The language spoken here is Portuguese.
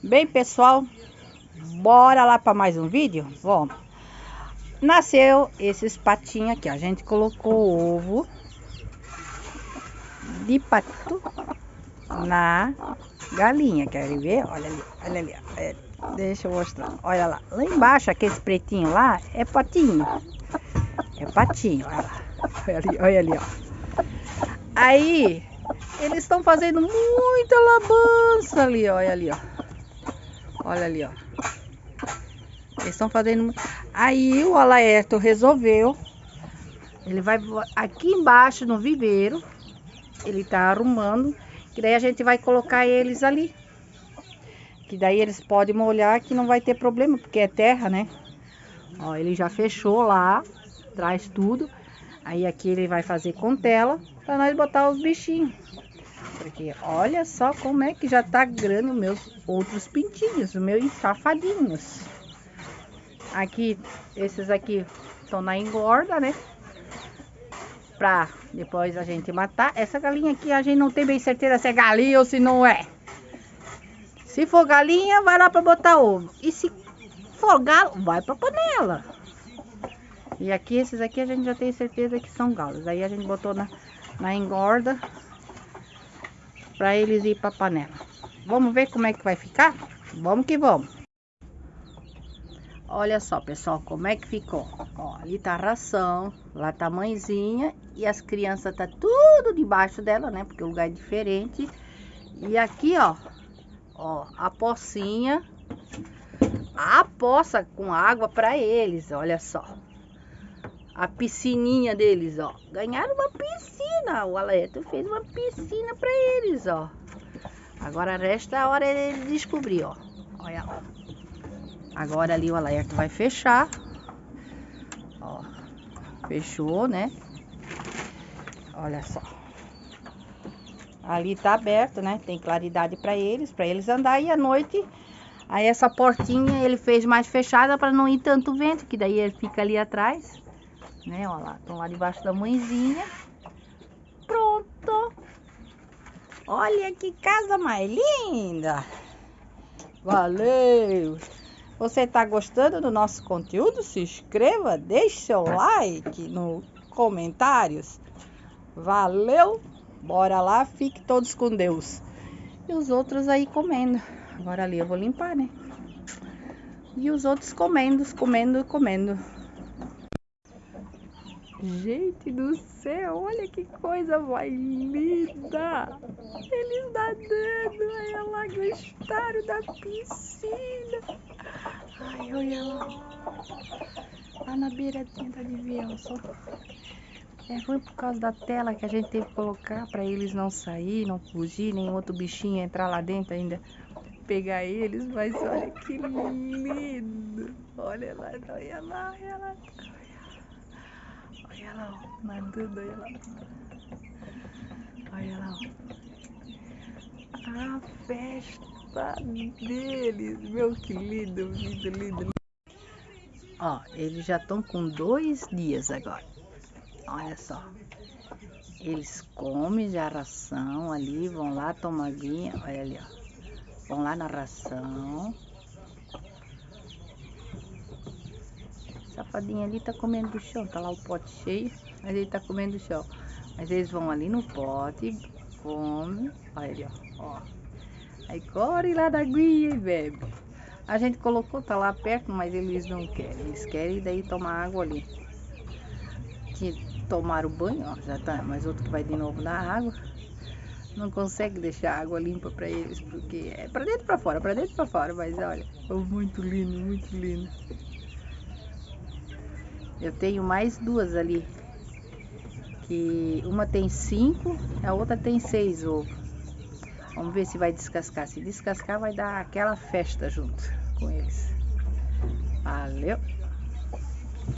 Bem, pessoal, bora lá para mais um vídeo? Vamos. Nasceu esses patinhos aqui, A gente colocou ovo de pato na galinha. Querem ver? Olha ali, olha ali. Ali. Deixa eu mostrar. Olha lá. Lá embaixo, aquele pretinho lá, é patinho. É patinho, olha lá. Olha ali, olha ali, ó. Aí, eles estão fazendo muita labança ali, olha ali, ó. Olha ali, ó. Eles estão fazendo... Aí o Alaerto resolveu. Ele vai aqui embaixo no viveiro. Ele tá arrumando. Que daí a gente vai colocar eles ali. Que daí eles podem molhar que não vai ter problema. Porque é terra, né? Ó, ele já fechou lá. Traz tudo. Aí aqui ele vai fazer com tela. Pra nós botar os bichinhos. Porque olha só como é que já tá grande os meus outros pintinhos, os meus safadinhos. Aqui, esses aqui estão na engorda, né? Pra depois a gente matar. Essa galinha aqui a gente não tem bem certeza se é galinha ou se não é. Se for galinha, vai lá pra botar ovo. E se for galo, vai pra panela. E aqui, esses aqui a gente já tem certeza que são galos. Aí a gente botou na, na engorda para eles ir para panela. Vamos ver como é que vai ficar? Vamos que vamos. Olha só, pessoal, como é que ficou. Ó, ali tá a ração, lá tá a mãezinha e as crianças tá tudo debaixo dela, né? Porque o lugar é diferente. E aqui, ó, ó, a pocinha, a poça com água para eles, olha só. A piscininha deles, ó. Ganharam uma piscina. O Aleto fez uma piscina para eles, ó. Agora resta a hora ele descobrir, ó. Olha lá. Agora ali o alerta vai fechar. Ó. Fechou, né? Olha só. Ali tá aberto, né? Tem claridade para eles, para eles andar e à noite Aí essa portinha ele fez mais fechada para não ir tanto vento, que daí ele fica ali atrás. Né, olha lá, estão lá debaixo da mãezinha. Olha que casa mais linda. Valeu. Você está gostando do nosso conteúdo? Se inscreva, deixe seu like no comentários. Valeu. Bora lá, fique todos com Deus. E os outros aí comendo. Agora ali eu vou limpar, né? E os outros comendo, comendo, comendo. Gente do céu, olha que coisa mais linda! Eles nadando, olha lá, gostaram da piscina. Ai, olha lá. Lá na beiradinha da Livião, só. É ruim por causa da tela que a gente teve que colocar para eles não sair, não fugir, nem outro bichinho entrar lá dentro ainda pegar eles, mas olha que lindo. Olha lá, olha lá, olha lá. Olha lá, ó, nadando, olha lá. Olha lá, ó. Festa deles, meu que lindo, lindo, lindo. Ó, eles já estão com dois dias agora. Olha só. Eles comem já a ração ali, vão lá tomar vinha. Olha ali, ó. Vão lá na ração. Safadinho ali tá comendo do chão. Tá lá o pote cheio, mas ele tá comendo do chão. Mas eles vão ali no pote, come. Olha ali, ó. ó. Aí corre lá da aguinha e bebe. A gente colocou, tá lá perto, mas eles não querem. Eles querem daí tomar água ali. Que tomaram banho, ó, já tá. Mas outro que vai de novo na água não consegue deixar a água limpa para eles, porque é para dentro para fora, para dentro para fora, mas olha, é muito lindo, muito lindo. Eu tenho mais duas ali, que uma tem cinco, a outra tem seis ovos. Vamos ver se vai descascar. Se descascar, vai dar aquela festa junto com eles. Valeu!